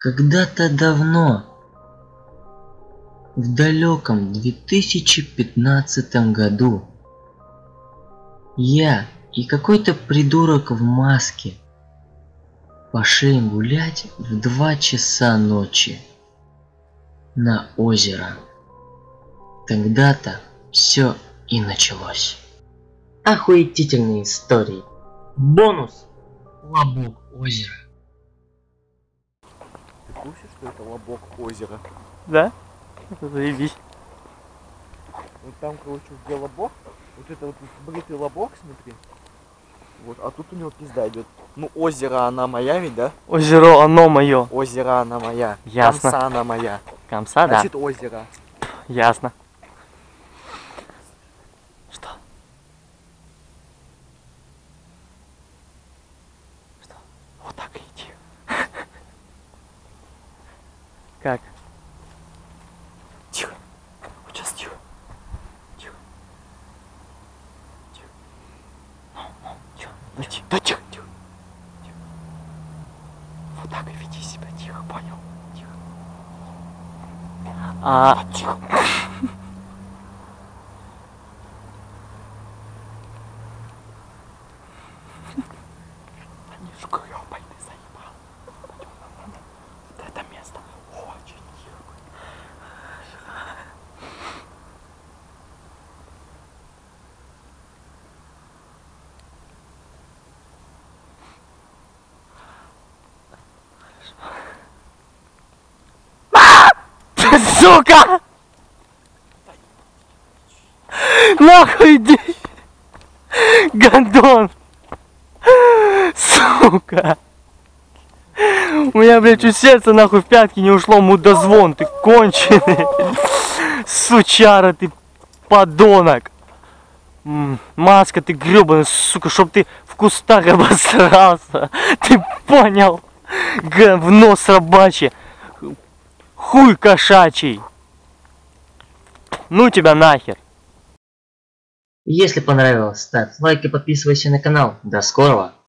Когда-то давно, в далеком 2015 году, я и какой-то придурок в маске пошли гулять в два часа ночи на озеро. Тогда-то все и началось. Охуетительные истории. Бонус. Лобок озера. Курсе, что это лобок озера? Да? Это заебись. Вот там, короче, где лобок, вот это вот бритый лобок, смотри. Вот, а тут у него пизда идет. Ну, озеро она моя ведь, да? Озеро, оно мое. Озеро она моя. Ясно. Комса она моя. Комса, да. Значит, озеро. Ясно. Что? Что? Вот так и иди. Как? Тихо. Вот сейчас тихо. Тихо. Тихо. Ну, ну, тихо. Да тихо. Да тихо. Тихо. Тихо. Вот так и веди себя. Тихо, понял? Тихо. А... Тихо. Они ж грёбаный заебал. Пойдём на маму. Вот это место очень тихо. Сука! Нахуй иди! Гандон! Сука! У меня, блядь, чуть сердце нахуй в пятки не ушло, мудозвон, ты конченый. Сучара, ты подонок. Маска, ты гребаный, сука, чтоб ты в кустах обосрался. Ты понял? Говно собачье. Хуй кошачий. Ну тебя нахер. Если понравилось, ставь лайк и подписывайся на канал. До скорого!